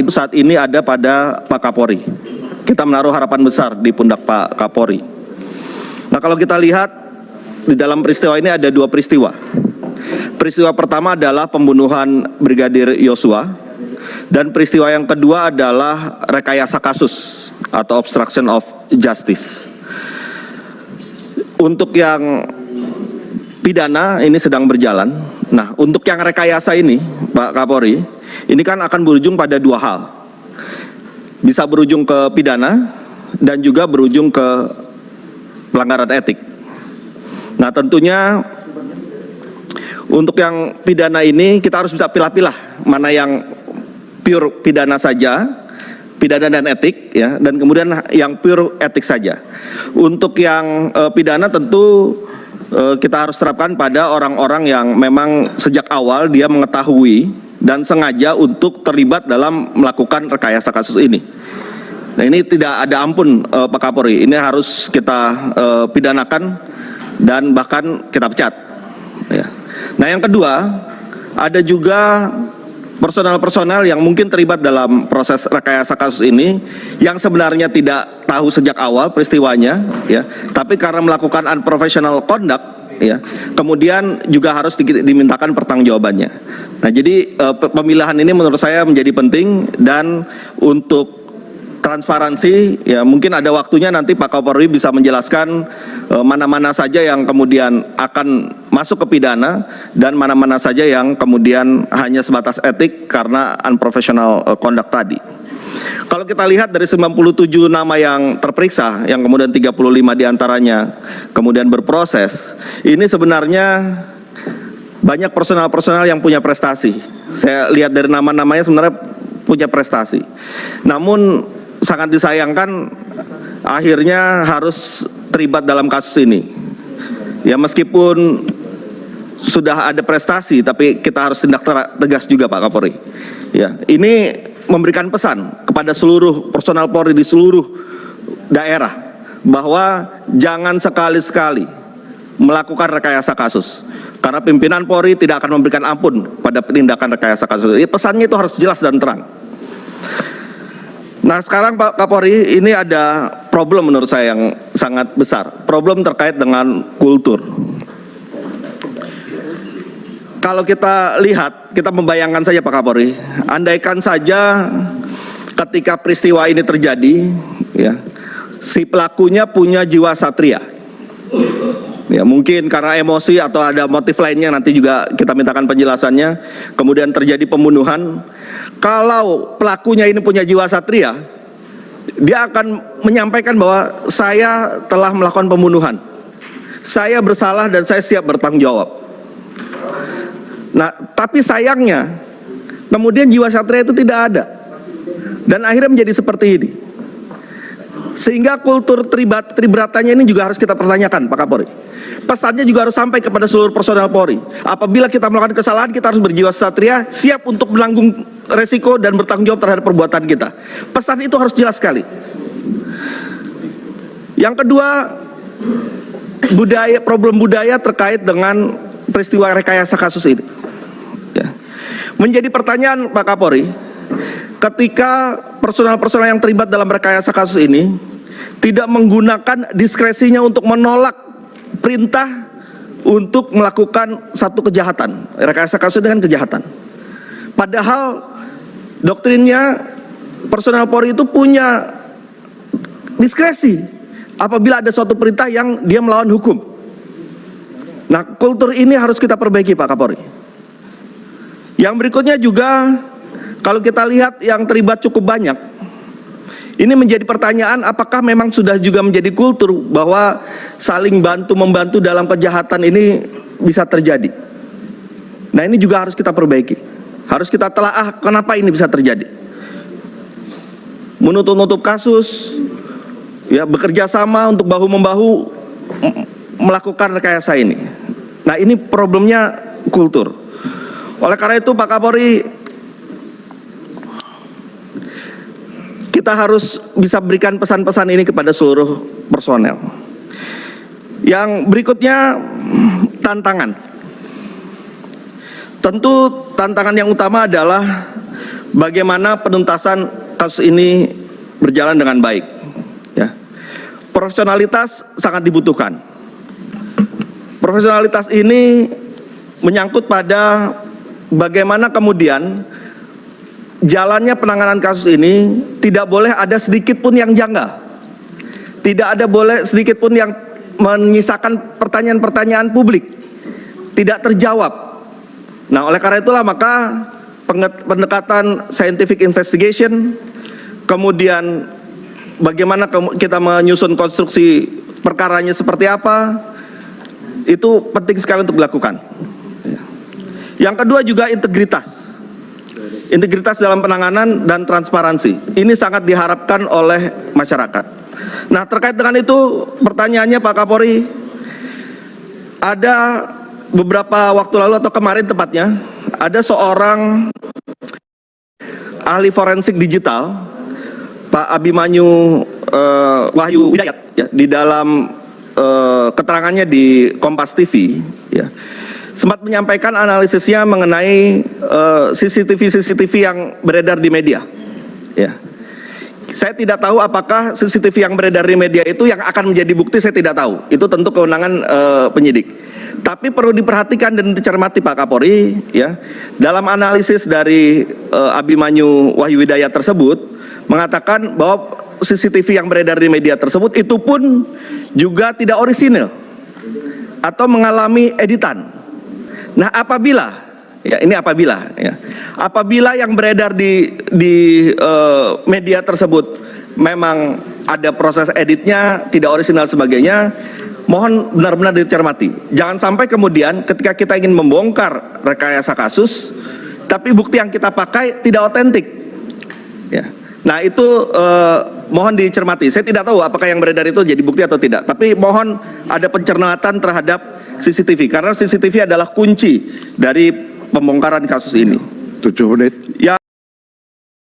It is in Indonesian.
itu saat ini ada pada Pak Kapolri. Kita menaruh harapan besar di pundak Pak Kapolri. Nah kalau kita lihat di dalam peristiwa ini ada dua peristiwa. Peristiwa pertama adalah pembunuhan Brigadir Yosua dan peristiwa yang kedua adalah rekayasa kasus atau obstruction of justice. Untuk yang pidana ini sedang berjalan. Nah, untuk yang rekayasa ini, Pak Kapolri, ini kan akan berujung pada dua hal. Bisa berujung ke pidana dan juga berujung ke pelanggaran etik. Nah, tentunya untuk yang pidana ini kita harus bisa pilah-pilah mana yang pure pidana saja, pidana dan etik ya, dan kemudian yang pure etik saja. Untuk yang uh, pidana tentu uh, kita harus terapkan pada orang-orang yang memang sejak awal dia mengetahui dan sengaja untuk terlibat dalam melakukan rekayasa kasus ini. Nah ini tidak ada ampun uh, Pak Kapolri, ini harus kita uh, pidanakan dan bahkan kita pecat. Ya. Nah yang kedua, ada juga personal-personal yang mungkin terlibat dalam proses rekayasa kasus ini yang sebenarnya tidak tahu sejak awal peristiwanya ya tapi karena melakukan unprofessional conduct ya kemudian juga harus di, dimintakan pertanggungjawabannya nah jadi eh, pemilihan ini menurut saya menjadi penting dan untuk transparansi ya mungkin ada waktunya nanti Pak Kapolri bisa menjelaskan eh, mana-mana saja yang kemudian akan masuk ke pidana dan mana-mana saja yang kemudian hanya sebatas etik karena unprofessional uh, conduct tadi. Kalau kita lihat dari 97 nama yang terperiksa yang kemudian 35 di antaranya kemudian berproses ini sebenarnya banyak personal-personal yang punya prestasi. Saya lihat dari nama-namanya sebenarnya punya prestasi. Namun sangat disayangkan akhirnya harus terlibat dalam kasus ini. Ya meskipun sudah ada prestasi tapi kita harus tindak tegas juga Pak Kapolri. Ya, ini memberikan pesan kepada seluruh personal Polri di seluruh daerah bahwa jangan sekali-sekali melakukan rekayasa kasus. Karena pimpinan Polri tidak akan memberikan ampun pada tindakan rekayasa kasus. Pesannya itu harus jelas dan terang. Nah sekarang Pak Kapolri ini ada problem menurut saya yang sangat besar. Problem terkait dengan kultur. Kalau kita lihat, kita membayangkan saja Pak Kapolri, andaikan saja ketika peristiwa ini terjadi, ya, si pelakunya punya jiwa satria. Ya, mungkin karena emosi atau ada motif lainnya nanti juga kita mintakan penjelasannya. Kemudian terjadi pembunuhan, kalau pelakunya ini punya jiwa satria, dia akan menyampaikan bahwa saya telah melakukan pembunuhan. Saya bersalah dan saya siap bertanggung jawab. Nah, tapi sayangnya, kemudian jiwa satria itu tidak ada. Dan akhirnya menjadi seperti ini. Sehingga kultur tribat, tribratannya ini juga harus kita pertanyakan, Pak Kapolri. Pesannya juga harus sampai kepada seluruh personel Polri. Apabila kita melakukan kesalahan, kita harus berjiwa satria, siap untuk menanggung resiko dan bertanggung jawab terhadap perbuatan kita. Pesan itu harus jelas sekali. Yang kedua, budaya problem budaya terkait dengan peristiwa rekayasa kasus ini. Ya. Menjadi pertanyaan Pak Kapolri, ketika personal-personal yang terlibat dalam rekayasa kasus ini tidak menggunakan diskresinya untuk menolak perintah untuk melakukan satu kejahatan. Rekayasa kasus dengan kejahatan. Padahal Doktrinnya personal Polri itu punya diskresi apabila ada suatu perintah yang dia melawan hukum. Nah, kultur ini harus kita perbaiki Pak Kapolri. Yang berikutnya juga kalau kita lihat yang terlibat cukup banyak. Ini menjadi pertanyaan apakah memang sudah juga menjadi kultur bahwa saling bantu membantu dalam kejahatan ini bisa terjadi. Nah, ini juga harus kita perbaiki. Harus kita telaah kenapa ini bisa terjadi. Menutup-nutup kasus, ya bekerja sama untuk bahu-membahu melakukan rekayasa ini. Nah ini problemnya kultur. Oleh karena itu Pak Kapolri, kita harus bisa berikan pesan-pesan ini kepada seluruh personel. Yang berikutnya tantangan. Tentu tantangan yang utama adalah bagaimana penuntasan kasus ini berjalan dengan baik. Ya. Profesionalitas sangat dibutuhkan. Profesionalitas ini menyangkut pada bagaimana kemudian jalannya penanganan kasus ini tidak boleh ada sedikit pun yang janggal. Tidak ada boleh sedikit pun yang menyisakan pertanyaan-pertanyaan publik tidak terjawab. Nah, oleh karena itulah maka pendekatan scientific investigation kemudian bagaimana kita menyusun konstruksi perkaranya seperti apa itu penting sekali untuk dilakukan. Yang kedua juga integritas. Integritas dalam penanganan dan transparansi. Ini sangat diharapkan oleh masyarakat. Nah, terkait dengan itu pertanyaannya Pak Kapolri ada beberapa waktu lalu atau kemarin tepatnya ada seorang ahli forensik digital Pak Abimanyu eh, Wahyu Widayat ya, di dalam eh, keterangannya di Kompas TV ya sempat menyampaikan analisisnya mengenai eh, CCTV CCTV yang beredar di media ya saya tidak tahu apakah CCTV yang beredar di media itu yang akan menjadi bukti saya tidak tahu. Itu tentu kewenangan eh, penyidik. Tapi perlu diperhatikan dan dicermati Pak Kapolri ya. Dalam analisis dari eh, Abimanyu Wahyu Widayat tersebut mengatakan bahwa CCTV yang beredar di media tersebut itu pun juga tidak orisinil atau mengalami editan. Nah, apabila Ya, ini apabila ya. Apabila yang beredar di di eh, media tersebut memang ada proses editnya tidak orisinal sebagainya, mohon benar-benar dicermati. Jangan sampai kemudian ketika kita ingin membongkar rekayasa kasus, tapi bukti yang kita pakai tidak otentik. Ya. Nah, itu eh, mohon dicermati. Saya tidak tahu apakah yang beredar itu jadi bukti atau tidak, tapi mohon ada pencermatan terhadap CCTV karena CCTV adalah kunci dari pembongkaran kasus ini. Tujuh menit. Ya